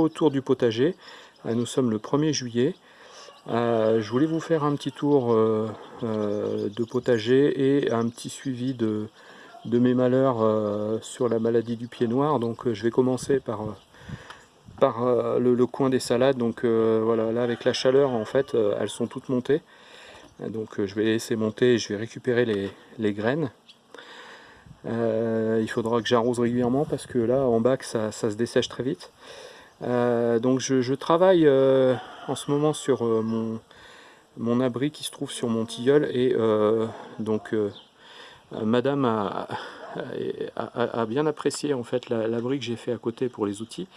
nouveau tour du potager. Euh, nous sommes le 1er juillet. Euh, je voulais vous faire un petit tour de potager et un petit suivi de, de mes malheurs sur la maladie du pied noir. Donc je vais commencer par, par le, coin des salades. Donc voilà, là avec la chaleur en fait, elles sont toutes montées. Donc je vais laisser monter et je vais récupérer les, les graines. Euh, il faudra que j'arrose régulièrement parce que là en bac ça, se dessèche très vite. Euh, donc je, travaille euh, en ce moment sur mon, mon, abri qui se trouve sur mon tilleul et donc madame a, bien apprécié en fait l'abri que j'ai fait à côté pour les outils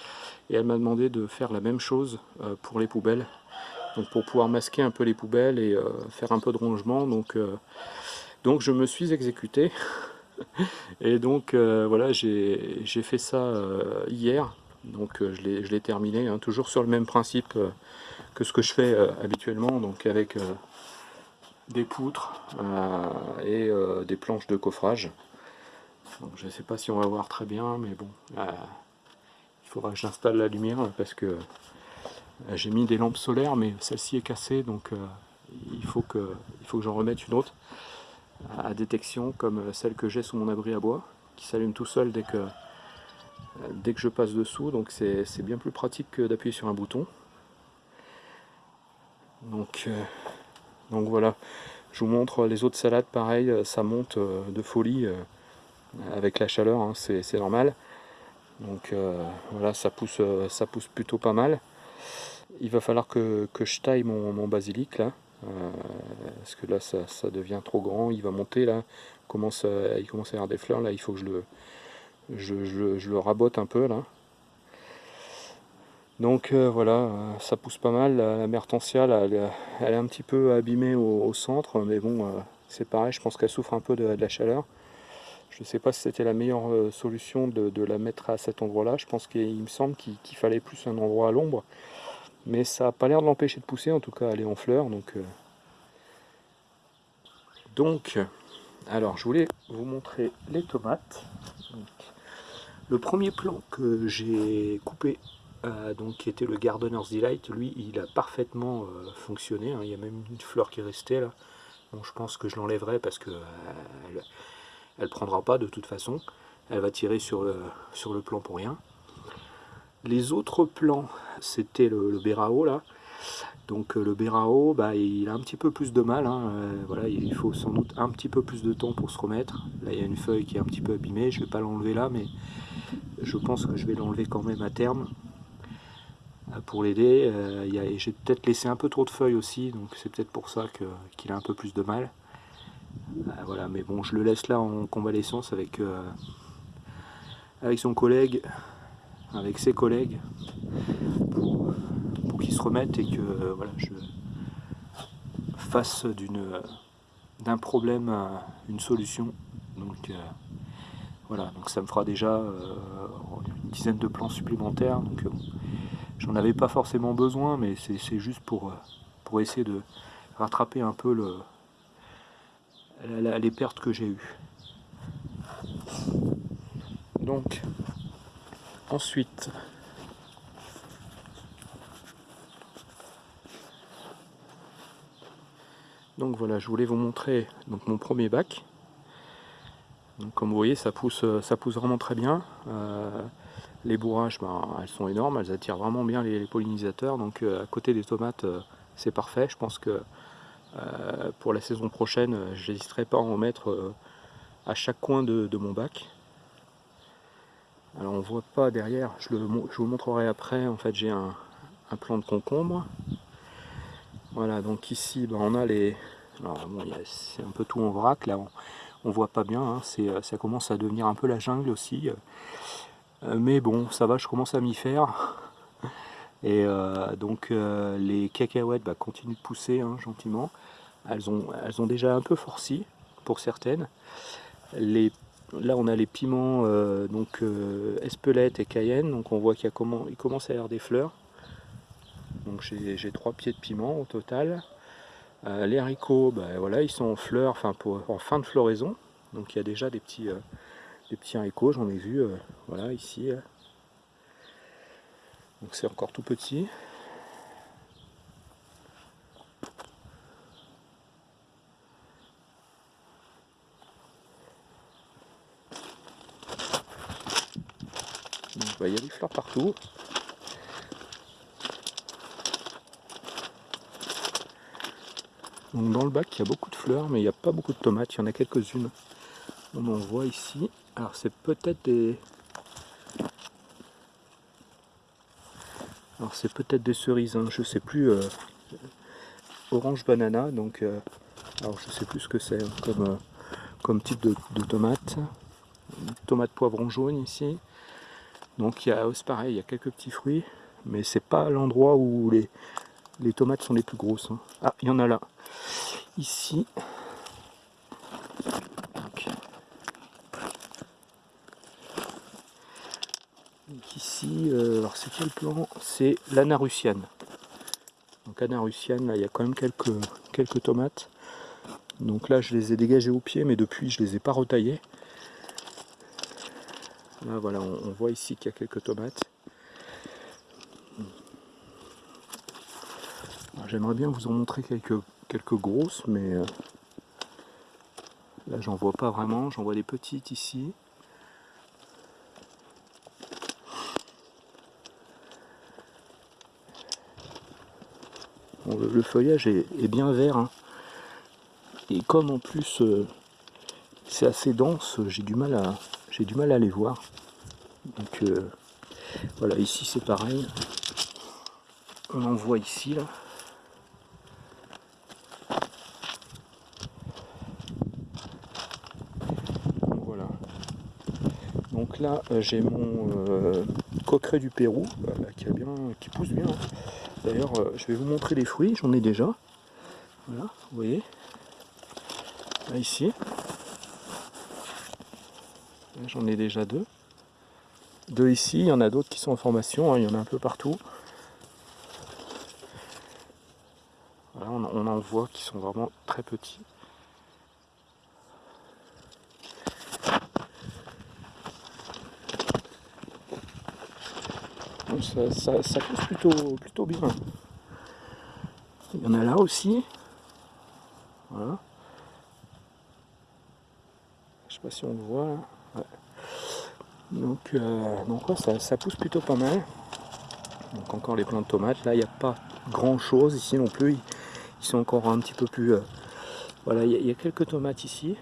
et elle m'a demandé de faire la même chose pour les poubelles. Donc pour pouvoir masquer un peu les poubelles et faire un peu de rongement donc, donc je me suis exécuté. Et donc euh, voilà, j'ai fait ça euh, hier, donc euh, je l'ai terminé, hein, toujours sur le même principe que ce que je fais habituellement, donc avec des poutres et des planches de coffrage. je ne sais pas si on va voir très bien, mais bon, il faudra que j'installe la lumière parce que j'ai mis des lampes solaires, mais celle-ci est cassée, donc il faut que, il faut que j'en remette une autre à détection comme celle que j'ai sous mon abri à bois qui s'allume tout seul dès que, dès que je passe dessous donc c'est bien plus pratique que d'appuyer sur un bouton. Donc, euh, voilà. Je vous montre les autres salades pareil ça monte euh, de folie euh, avec la chaleur hein, c'est normal. Donc voilà ça pousse ça pousse plutôt pas mal. Il va falloir que, je taille mon, basilic là euh, parce que là ça, devient trop grand, il va monter là, il commence à y avoir des fleurs, là il faut que je le, je, le rabote un peu là. Donc euh, voilà, euh, ça pousse pas mal, la, mertentiale elle, est un petit peu abîmée au, centre, mais bon c'est pareil, je pense qu'elle souffre un peu de, la chaleur. Je ne sais pas si c'était la meilleure solution de, la mettre à cet endroit-là. Je pense qu'il me semble qu'il fallait plus un endroit à l'ombre mais ça n'a pas l'air de l'empêcher de pousser, en tout cas elle est en fleurs. Donc, euh. donc, alors je voulais vous montrer les tomates. Le premier plan que j'ai coupé, euh, donc, qui était le Gardener's Delight, lui il a parfaitement euh, fonctionné. Hein. il y a même une fleur qui est restée là. Bon, je pense que je l'enlèverai parce que elle, prendra pas de toute façon. Elle va tirer sur le, sur le plan pour rien. Les autres plans, c'était le, le Berao là. Donc euh, le Berao, bah, il a un petit peu plus de mal. Hein. Euh, voilà, il faut sans doute un petit peu plus de temps pour se remettre. Là, il y a une feuille qui est un petit peu abîmée. Je ne vais pas l'enlever là, mais je pense que je vais l'enlever quand même à terme euh, pour l'aider. J'ai peut-être laissé un peu trop de feuilles aussi, donc c'est peut-être pour ça qu'il a un peu plus de mal. voilà, mais bon, je le laisse là en convalescence avec, son collègue avec ses collègues pour, qu'ils se remettent et que euh, je fasse d'un problème une solution. Donc euh, voilà, donc ça me fera déjà euh, une dizaine de plans supplémentaires. Donc j'en avais pas forcément besoin, mais c'est juste pour, pour essayer de rattraper un peu le, les pertes que j'ai eues. Donc Ensuite, donc voilà, je voulais vous montrer donc mon premier bac. Comme vous voyez, ça pousse, ça pousse vraiment très bien. Euh, les bourrages, ben, elles sont énormes, elles attirent vraiment bien les, pollinisateurs. Donc euh, à côté des tomates, euh, c'est parfait. Je pense que pour la saison prochaine, je n'hésiterai pas à en mettre à chaque coin de mon bac. Alors on voit pas derrière, je, vous montrerai après, en fait j'ai un, plan de concombre. Voilà, donc ici ben, on a les... C'est un peu tout en vrac, là voit pas bien, hein, euh, ça commence à devenir un peu la jungle aussi. Euh, mais bon, ça va, je commence à m'y faire. Et euh, donc les cacahuètes bah, continuent de pousser hein, gentiment. Elles ont, elles ont déjà un peu forci pour certaines. Les Là, on a les piments, euh, donc euh, Espelette et Cayenne. Donc, on voit qu'il commence à y avoir des fleurs. Donc, j'ai trois pieds de piment au total. Euh, les haricots, ben, voilà, ils sont en fleurs, enfin en fin de floraison. Donc, il y a déjà des petits, des petits haricots, j'en ai vu, voilà, ici. Donc c'est encore tout petit. Bah, il y a des fleurs partout. Donc dans le bac, il y a beaucoup de fleurs, mais il n'y a pas beaucoup de tomates. Il y en a quelques-unes. On en voit ici. Alors c'est peut-être des... Alors c'est peut-être des cerises, hein. je sais plus. Euh, orange banana, donc... Euh, alors je sais plus ce que c'est hein, comme, euh, comme type de, de tomate. Tomate poivron jaune ici. Donc il y a, c'est pareil, il y a quelques petits fruits, mais c'est pas l'endroit où les, les tomates sont les plus grosses. Hein. Ah, il y en a là. Ici. ici, euh, alors c'est quel plan? C'est l'anarusiane. Donc anarusiane, là il y a quand même quelques, quelques tomates. Donc là je les ai dégagées au pied, mais depuis je les ai pas retaillées. Là voilà, on, voit ici qu'il y a quelques tomates. J'aimerais bien vous en montrer quelques, quelques grosses, mais euh, là j'en vois pas vraiment, j'en vois des petites ici. le, feuillage est, bien vert. Hein. Et comme en plus euh, c'est assez dense, j'ai du mal à j'ai du mal à les voir. Donc euh, voilà, ici c'est pareil. On en voit ici là. Voilà. Donc là euh, j'ai mon euh, coqueret du Pérou qui, a bien, qui pousse bien. D'ailleurs je vais vous montrer les fruits, j'en ai déjà. Voilà, vous voyez. Là ici. J'en ai déjà deux. Deux ici, il y en a d'autres qui sont en formation, hein, il y en a un peu partout. on, en voit qui sont vraiment très petits. Ça, pousse plutôt, plutôt bien. Il y en a là aussi. Voilà. Je sais pas si on le voit. Donc, euh, donc ça, pousse plutôt pas mal. Donc encore les plants de tomates. Là, il n'y a pas grand chose ici non plus. Ils, sont encore un petit peu plus... Euh, voilà, il y, a quelques tomates ici.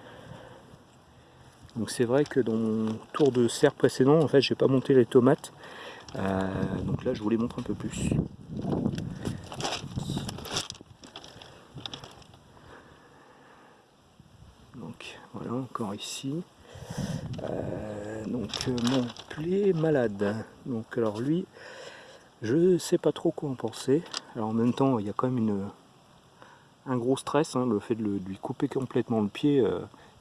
Donc c'est vrai que dans mon tour de serre précédent, en fait, j'ai pas monté les tomates. Euh, donc là, je vous les montre un peu plus. Donc voilà, encore ici. Euh, donc euh, mon plaie malade. Donc alors lui, je sais pas trop quoi en penser. Alors en même temps, il y a quand même une, un gros stress, hein, le fait de, lui couper complètement le pied,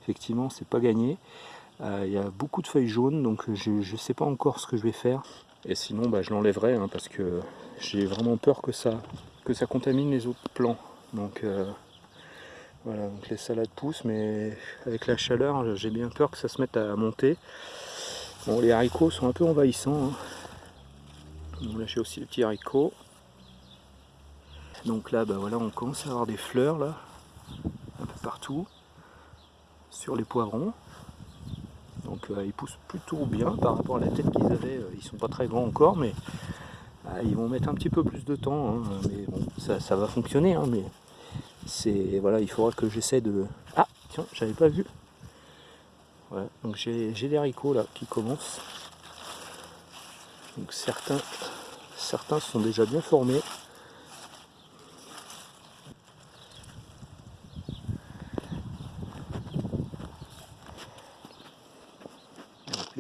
effectivement, c'est pas gagné. il y a beaucoup de feuilles jaunes, donc je ne sais pas encore ce que je vais faire. Et sinon, bah, je l'enlèverai, hein, parce que j'ai vraiment peur que ça, que ça contamine les autres plants. Donc voilà, donc les salades poussent, mais avec la chaleur, j'ai bien peur que ça se mette à monter. Bon, les haricots sont un peu envahissants. Hein. là, j'ai aussi les petits haricots. Donc là, bah voilà, on commence à avoir des fleurs là, un peu partout, sur les poivrons. Euh, ils poussent plutôt bien par rapport à la tête qu'ils avaient. Euh, ils sont pas très grands encore, mais ah, ils vont mettre un petit peu plus de temps. Hein. mais bon, ça, va fonctionner. Hein, mais c'est voilà, il faudra que j'essaie de. Ah tiens, j'avais pas vu. Donc j'ai des haricots là qui commencent. Donc certains, certains sont déjà bien formés.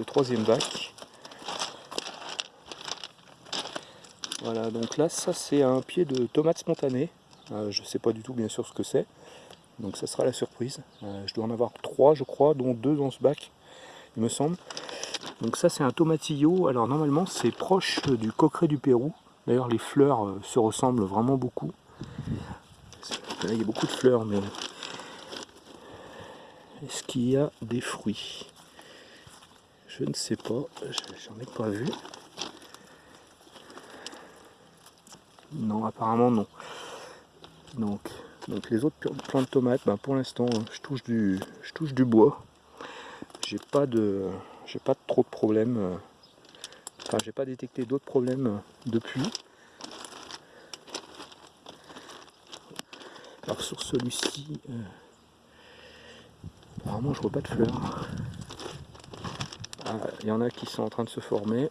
le bac. Voilà, donc là, ça c'est un pied de tomate spontanée. Euh, je sais pas du tout bien sûr ce que c'est. Donc ça sera la surprise. Euh, je dois en avoir trois je crois, dont deux dans ce bac, il me semble. Donc ça c'est un tomatillo. Alors normalement c'est proche du coqueret du Pérou. D'ailleurs les fleurs euh, se ressemblent vraiment beaucoup. Là il y a beaucoup de fleurs mais est-ce qu'il y a des fruits? Je ne sais pas, j'en ai pas vu. Non, apparemment non. Donc, donc les autres plants de tomates, ben, pour l'instant, je touche du, je touche du bois. J'ai pas de, j'ai pas trop de problèmes. Euh, enfin, j'ai pas détecté d'autres problèmes euh, depuis. Alors sur celui-ci, euh, apparemment je vois pas de fleurs. Il y en a qui sont en train de se former.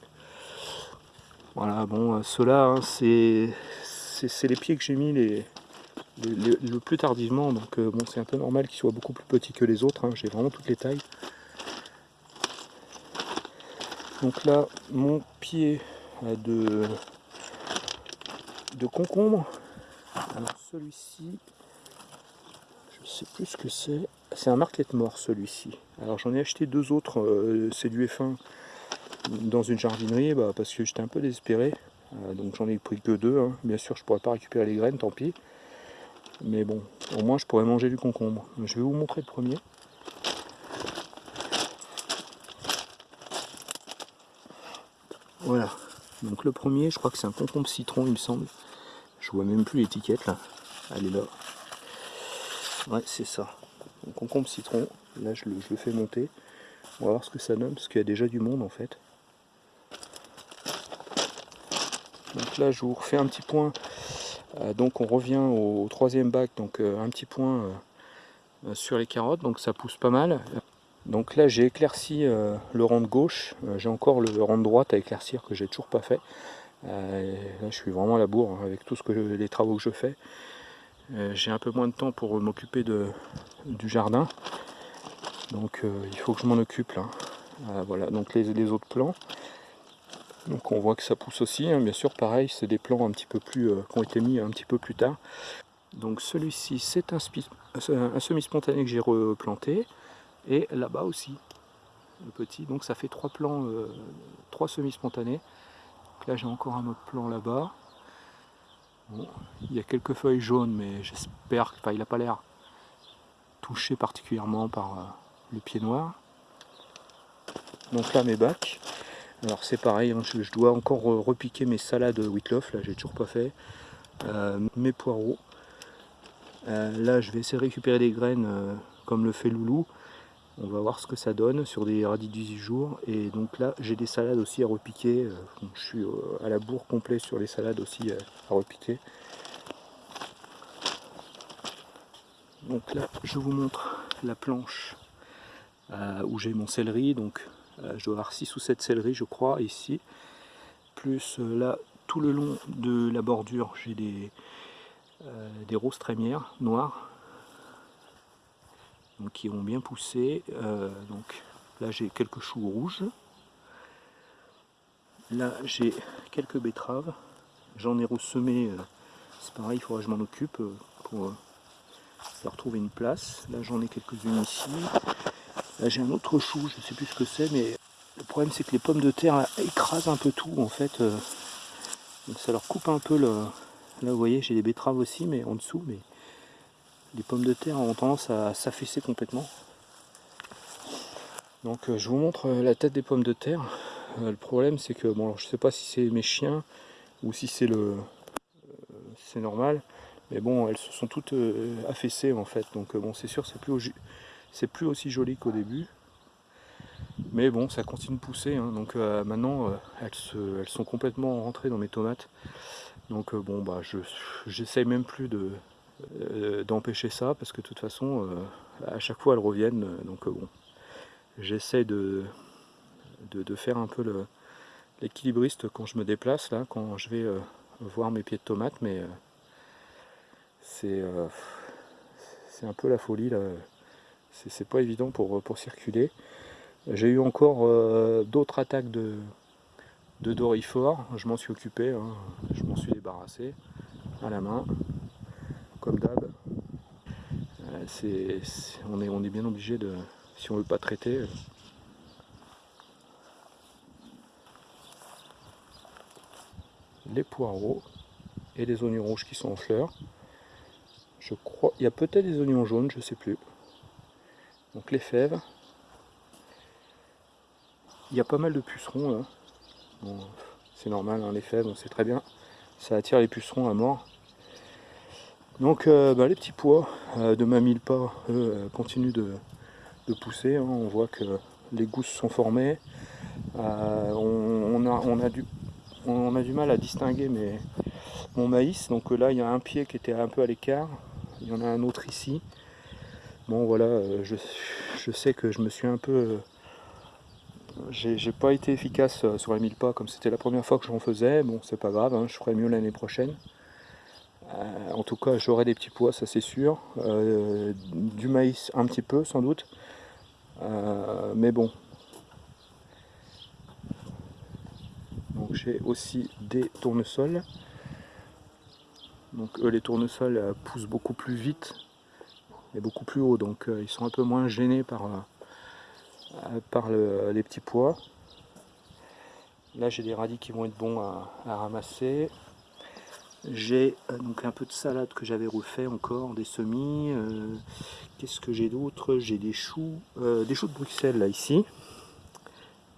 Voilà, bon, ceux-là, hein, c'est les pieds que j'ai mis les, le plus tardivement, donc bon, c'est un peu normal qu'ils soient beaucoup plus petits que les autres. Hein. j'ai vraiment toutes les tailles. Donc là, mon pied de, de concombre. Alors celui-ci, je sais plus ce que c'est. C'est un marquette mort celui-ci. Alors j'en ai acheté deux autres, euh, c'est du F1 dans une jardinerie bah, parce que j'étais un peu désespéré. Euh, donc j'en ai pris que deux. Hein. Bien sûr, je pourrais pas récupérer les graines, tant pis. Mais bon, au moins je pourrais manger du concombre. Je vais vous montrer le premier. Voilà. Donc le premier, je crois que c'est un concombre citron, il me semble. Je vois même plus l'étiquette là. Elle est là. Ouais, c'est ça. Un concombre citron. Là, je le, fais monter. On va voir ce que ça donne, parce qu'il y a déjà du monde en fait. Donc là, je vous refais un petit point. Euh, donc on revient au, troisième bac, donc euh, un petit point euh, sur les carottes. Donc ça pousse pas mal. Donc là j'ai éclairci le rang de gauche, j'ai encore le rang de droite à éclaircir que j'ai toujours pas fait. Là je suis vraiment à la bourre hein, avec tout les travaux que je fais. J'ai un peu moins de temps pour m'occuper du jardin. Donc il faut que je m'en occupe là. voilà, donc les, autres plants. Donc on voit que ça pousse aussi, hein. bien sûr pareil, c'est des plants un petit peu plus qui ont été mis un petit peu plus tard. Donc celui-ci c'est un, semi-spontané que j'ai replanté et là-bas aussi le petit donc ça fait trois plants euh, trois semis spontanés là j'ai encore un autre plan là-bas il y a quelques feuilles jaunes mais j'espère qu'il n'a pas l'air touché particulièrement par euh, le pied noir. Donc là mes bacs. Alors c'est pareil hein, je, dois encore repiquer mes salades Whitloff là j'ai toujours pas fait. Euh, mes poireaux. Là je vais essayer de récupérer des graines comme le fait Loulou on va voir ce que ça donne sur des radis 18 jours. Et donc là, j'ai des salades aussi à repiquer. Euh, je suis euh, à la bourre complet sur les salades aussi euh, à repiquer. Donc là, je vous montre la planche où j'ai mon céleri. Donc je dois avoir 6 ou 7 céleri, je crois, ici. Plus là, tout le long de la bordure, j'ai des, des roses trémières noires qui ont bien poussé. Euh, donc là j'ai quelques choux rouges. Là j'ai quelques betteraves. J'en ai ressemé, euh, c'est pareil, il faudra que je m'en occupe euh, pour leur trouver une place. Là j'en ai quelques-unes ici. Là j'ai un autre chou, je ne sais plus ce que c'est, mais le problème c'est que les pommes de terre écrasent un peu tout en fait. ça leur coupe un peu le. Là vous voyez j'ai des betteraves aussi mais en dessous mais les pommes de terre ont tendance à s'affaisser complètement. Donc euh, je vous montre euh, la tête des pommes de terre. Euh, le problème c'est que, bon je sais pas si c'est mes chiens ou si c'est le c'est normal, mais bon elles se sont toutes affaissées en fait, donc bon c'est sûr c'est plus, c'est plus aussi joli qu'au début. Mais bon ça continue de pousser, hein. donc maintenant elles, elles sont complètement rentrées dans mes tomates. Donc bon bah je j'essaye même plus de, euh, d'empêcher ça parce que de toute façon euh, à chaque fois elles reviennent donc euh, bon. J'essaie de, de, faire un peu l'équilibriste quand je me déplace là quand je vais voir mes pieds de tomates mais c'est c'est un peu la folie là. C'est pas évident pour, pour circuler. J'ai eu encore d'autres attaques de, de dorifort je m'en suis occupé hein. je m'en suis débarrassé à la main comme d'hab. Euh, on, est, bien obligé de, si on veut pas traiter. Les poireaux et les oignons rouges qui sont en fleurs. Je crois, il y a peut-être des oignons jaunes, je sais plus. Donc les fèves. Il y a pas mal de pucerons là. c'est normal, hein, les fèves, on sait très bien. ça attire les pucerons à mort. Donc bah, les petits pois de ma mille pas, eux, continuent de, pousser. Hein. On voit que les gousses sont formées. On, a, du, mal à distinguer mon maïs. Donc là, il y a un pied qui était un peu à l'écart. Il y en a un autre ici. Bon voilà, euh, je, sais que je me suis un peu... Euh, j'ai pas été efficace euh, sur les 1000 pas comme c'était la première fois que j'en faisais. Bon, c'est pas grave, hein, je ferai mieux l'année prochaine. En tout cas, j'aurai des petits pois, ça c'est sûr. du maïs un petit peu, sans doute. mais bon. Donc j'ai aussi des tournesols. Donc eux, les tournesols poussent beaucoup plus vite est beaucoup plus haut, donc euh, ils sont un peu moins gênés euh, par les petits pois. Là j'ai des radis qui vont être bons à, ramasser. J'ai euh, donc un peu de salade que j'avais refait encore, des semis. Qu'est-ce que j'ai d'autre? J'ai des choux, des choux de Bruxelles là ici.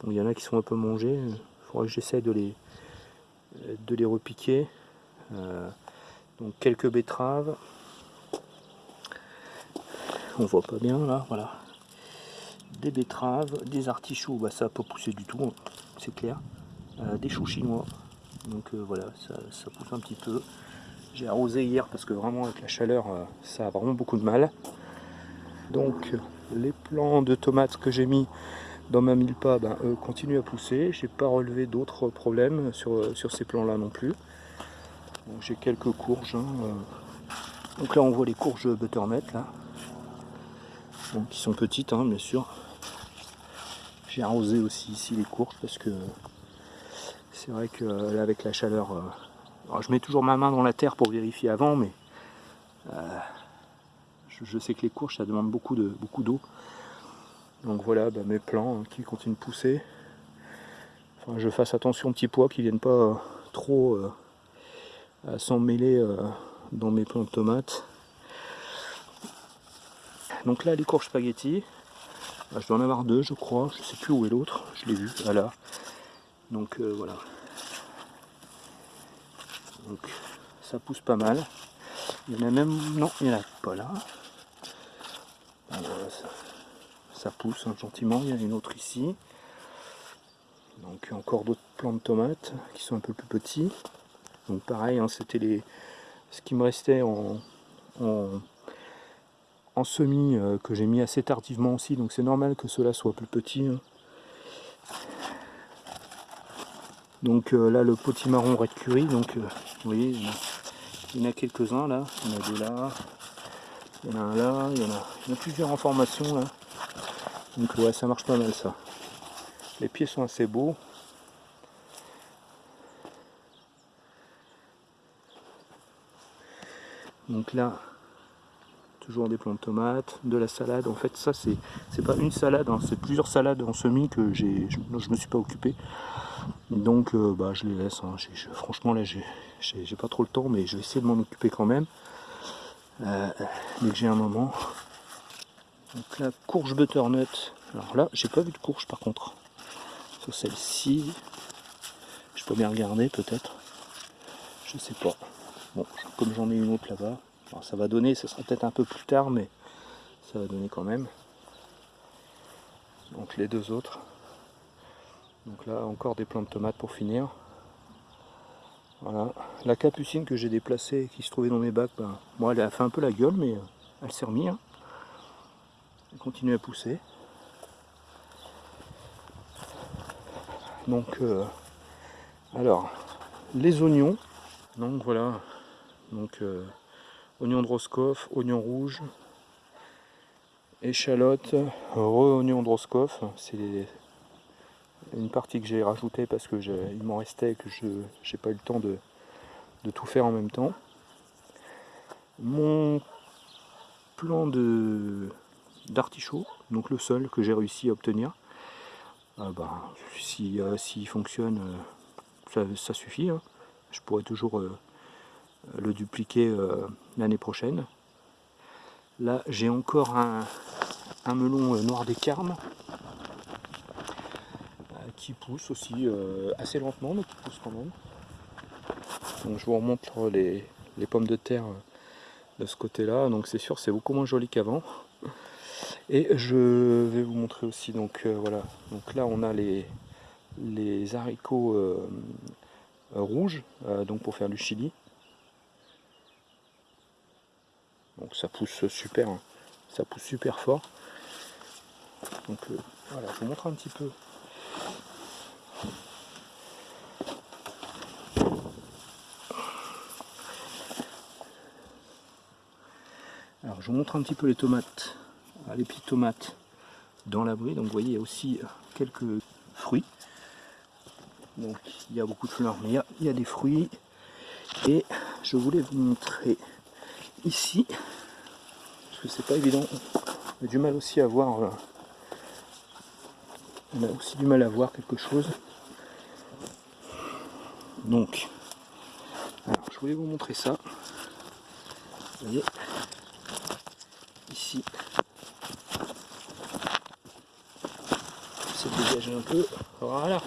Bon, il y en a qui sont un peu mangés. Il faudrait que j'essaye de les, de les repiquer. donc quelques betteraves on voit pas bien là, voilà. Des betteraves, des artichauts, bah ça n'a pas poussé du tout, hein, c'est clair. Euh, des choux chinois, donc euh, voilà, ça, pousse un petit peu. J'ai arrosé hier parce que vraiment avec la chaleur, euh, ça a vraiment beaucoup de mal. Donc les plants de tomates que j'ai mis dans ma mille pas ben, continuent à pousser. J'ai pas relevé d'autres problèmes sur, sur ces plants là non plus. J'ai quelques courges. Hein, donc là on voit les courges butternut là qui sont petites hein, bien sûr. J'ai arrosé aussi ici les courges parce que c'est vrai que là avec la chaleur, euh, je mets toujours ma main dans la terre pour vérifier avant, mais euh, je, sais que les courges ça demande beaucoup de beaucoup d'eau. Donc voilà bah, mes plants hein, qui continuent de pousser. Enfin, je fasse attention aux petits pois qui viennent pas euh, trop s'en mêler dans mes plants de tomates. Donc là, les courges spaghetti, bah, je dois en avoir deux, je crois. Je sais plus où est l'autre. Je l'ai vu, voilà. Donc euh, voilà. Donc ça pousse pas mal. Il y en a même... Non, il n'y en a pas là. ça, pousse hein, gentiment. Il y en a une autre ici. Donc encore d'autres plants de tomates qui sont un peu plus petits. Donc pareil, hein, c'était les ce qui me restait en, semis euh, que j'ai mis assez tardivement aussi, donc c'est normal que cela soit plus petit. Hein. Donc euh, là le potimarron red curry, donc euh, vous voyez, il y en a, quelques-uns là, il y en a deux là, il y en a un là, il y en a, plusieurs en formation là. Donc ouais ça marche pas mal ça. Les pieds sont assez beaux. Donc là, toujours des plants de tomates, de la salade. En fait, ça, c'est pas une salade, hein, c'est plusieurs salades en semis que je, je, me suis pas occupé. Donc, euh, bah, je les laisse. Hein. franchement, là, j'ai pas trop le temps, mais je vais essayer de m'en occuper quand même. Euh, dès que j'ai un moment. Donc la courge butternut. Alors là, j'ai pas vu de courge par contre. Sur celle-ci, je peux bien regarder peut-être. Je sais pas. Bon, comme j'en ai une autre là-bas, ça va donner, ce sera peut-être un peu plus tard, mais ça va donner quand même. Donc les deux autres. Donc là encore des plants de tomates pour finir. Voilà. La capucine que j'ai déplacée, qui se trouvait dans mes bacs, ben, moi elle a fait un peu la gueule, mais euh, elle s'est remise. Hein. Elle continue à pousser. Donc euh, alors les oignons. Donc voilà. Donc euh, oignon de Roscoff, oignon rouge, échalote, re-oignon de Roscoff. C'est une partie que j'ai rajoutée parce que il m'en restait que je n'ai pas eu le temps de, tout faire en même temps. Mon plan d'artichaut, donc le seul que j'ai réussi à obtenir. Ah bah, S'il euh, fonctionne, euh, ça, suffit. Hein. Je pourrais toujours euh, le dupliquer euh, l'année prochaine. Là, j'ai encore un, melon euh, noir des carmes euh, qui pousse aussi assez lentement, mais qui pousse quand même. Donc je vous remontre les, pommes de terre de ce côté là. Donc c'est sûr c'est beaucoup moins joli qu'avant. Et je vais vous montrer aussi, donc voilà, donc là on a les haricots rouges, donc pour faire du chili. Donc ça pousse super, hein. ça pousse super fort. Donc euh, voilà, je vous montre un petit peu. Alors je vous montre un petit peu les tomates, ah, les petites tomates dans l'abri. Donc vous voyez, il y a aussi quelques fruits. Donc il y a beaucoup de fleurs, mais il y a des fruits. Et je voulais vous montrer ici, que c'est pas évident, on a du mal aussi à voir, euh, on a aussi du mal à voir quelque chose. Donc, alors je voulais vous montrer ça. Vous voyez, ici, c'est dégagé un peu, voilà.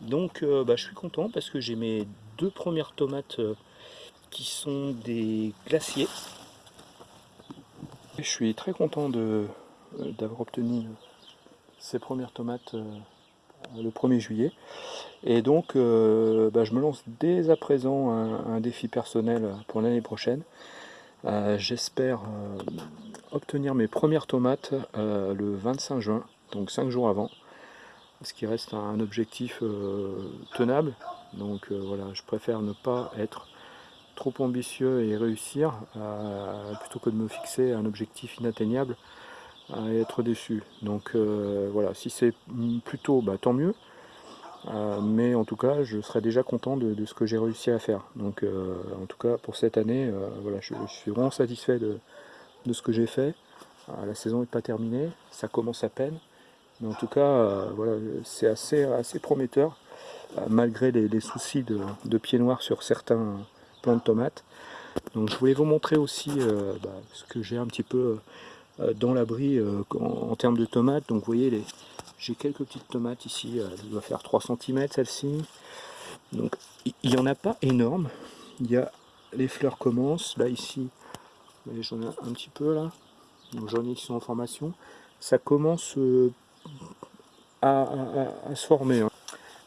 Donc, euh, bah, je suis content parce que j'ai mes deux premières tomates euh, qui sont des glaciers. Je suis très content euh, d'avoir obtenu ces premières tomates euh, le 1er juillet. Et donc euh, bah, je me lance dès à présent un, défi personnel pour l'année prochaine. J'espère obtenir mes premières tomates le 25 juin, donc 5 jours avant. Ce qui reste un objectif tenable. Donc voilà, je préfère ne pas être trop ambitieux et réussir, euh, plutôt que de me fixer un objectif inatteignable et être déçu. Donc euh, voilà, si c'est plutôt, bah, tant mieux. Euh, mais en tout cas, je serai déjà content de, ce que j'ai réussi à faire. Donc en tout cas, pour cette année, je, suis vraiment satisfait de, ce que j'ai fait. la saison n'est pas terminée, ça commence à peine. Mais en tout cas, c'est assez, assez prometteur, malgré les, soucis de, de pieds noirs sur certains, de tomates. Donc je voulais vous montrer aussi euh, bah, ce que j'ai un petit peu euh, dans l'abri euh, en, termes de tomates. Donc vous voyez, j'ai quelques petites tomates ici, elle doit faire 3 cm celle-ci. Donc il n'y en a pas énorme. Il y a les fleurs commencent, là ici, j'en ai un petit peu là. Donc j'en ai qui sont en formation. Ça commence à, se former. Hein.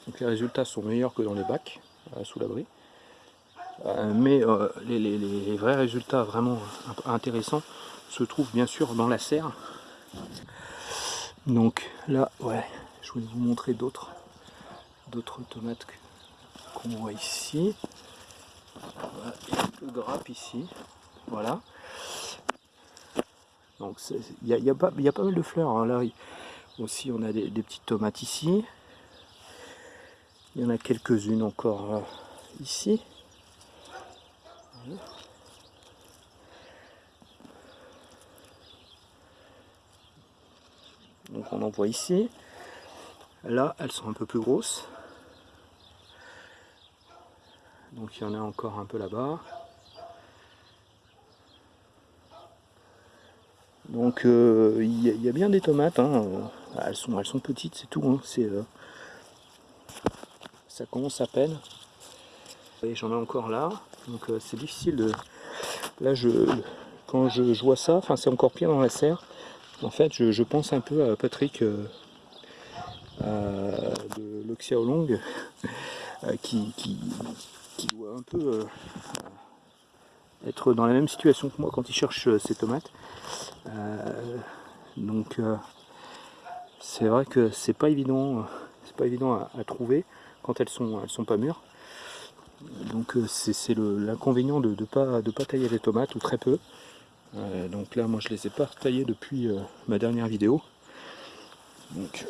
Donc les résultats sont meilleurs que dans les bacs, sous l'abri. Euh, mais euh, les, vrais résultats vraiment intéressants se trouvent bien sûr dans la serre. Donc là, ouais, je voulais vous montrer d'autres d'autres tomates qu'on voit ici. il y grappe ici, voilà. Donc il y, a, pas, mal de fleurs. Hein. Là aussi on a des, petites tomates ici. Il y en a quelques-unes encore euh, ici. Donc on en voit ici. Là, elles sont un peu plus grosses. Donc il y en a encore un peu là-bas. Donc euh, il y, a bien des tomates. Hein. Elles, sont, petites, c'est tout. Hein. Euh, ça commence à peine. Et j'en ai encore là. Donc euh, c'est difficile de... Là, quand je, vois ça, enfin c'est encore pire dans la serre. En fait, je, pense un peu à Patrick euh, de l'Oxiaolong euh, qui, qui, doit un peu être dans la même situation que moi quand il cherche ses tomates. donc c'est vrai que c'est pas évident, c'est pas évident à, à, trouver quand elles sont, elles sont pas mûres. Donc euh, c'est l'inconvénient de ne pas, tailler les tomates ou très peu. Euh, donc là moi je les ai pas taillées depuis euh, ma dernière vidéo. Donc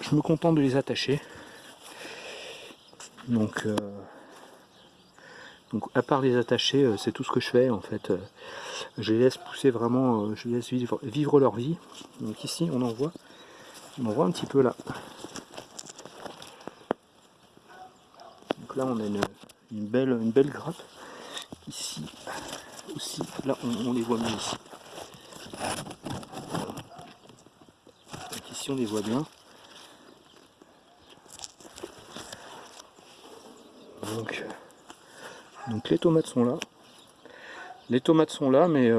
je me contente de les attacher. Donc, à part les attacher, c'est tout ce que je fais en fait. je les laisse pousser vraiment, je les laisse vivre, vivre, leur vie. Donc ici on en voit, on en voit un petit peu là. Donc là on a une, une belle, une belle grappe. Ici aussi, là on, les voit bien ici. ici on les voit bien. Donc Donc les tomates sont là. Les tomates sont là, mais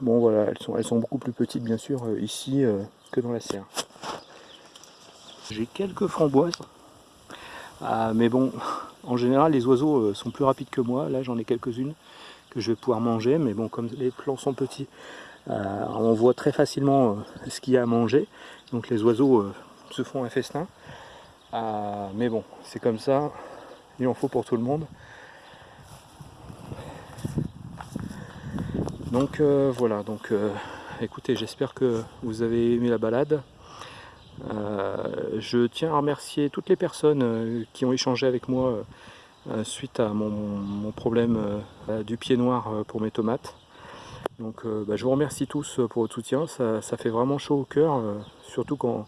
bon voilà, elles sont, elles sont beaucoup plus petites bien sûr ici que dans la serre. J'ai quelques framboises. Ah, mais bon, en général, les oiseaux sont plus rapides que moi. Là, j'en ai quelques-unes que je vais pouvoir manger. Mais bon, comme les plants sont petits, on voit très facilement ce qu'il y a à manger. Donc les oiseaux se font un festin. Mais bon, c'est comme ça. Il en faut pour tout le monde. Donc euh, voilà, donc euh, écoutez, j'espère que vous avez aimé la balade. Euh, je tiens à remercier toutes les personnes qui ont échangé avec moi suite à mon, problème du pied noir pour mes tomates. Donc bah, je vous remercie tous pour votre soutien, ça, fait vraiment chaud au cœur, surtout quand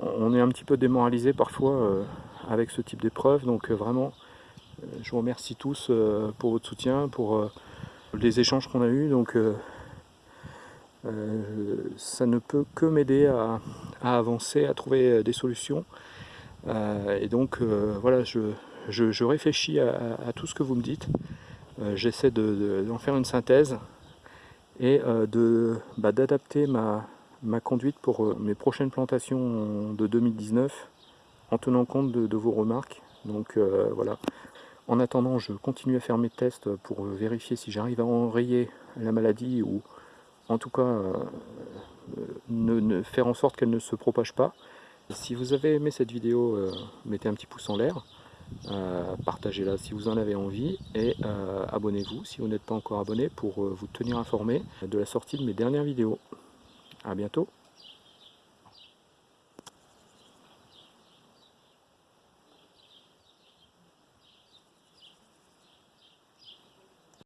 on est un petit peu démoralisé parfois avec ce type d'épreuve. Donc vraiment, je vous remercie tous pour votre soutien, pour les échanges qu'on a eus. Euh, euh, ça ne peut que m'aider à, avancer, à trouver des solutions. Euh, et donc, voilà, je, réfléchis à, tout ce que vous me dites. J'essaie d'en faire une synthèse et bah, d'adapter ma, ma conduite pour mes prochaines plantations de 2019 en tenant compte de, vos remarques. Donc voilà, en attendant, je continue à faire mes tests pour vérifier si j'arrive à enrayer la maladie ou en tout cas euh, faire en sorte qu'elle ne se propage pas. Si vous avez aimé cette vidéo, euh, mettez un petit pouce en l'air, euh, partagez-la si vous en avez envie et abonnez-vous si vous n'êtes pas encore abonné pour vous tenir informé de la sortie de mes dernières vidéos. A bientôt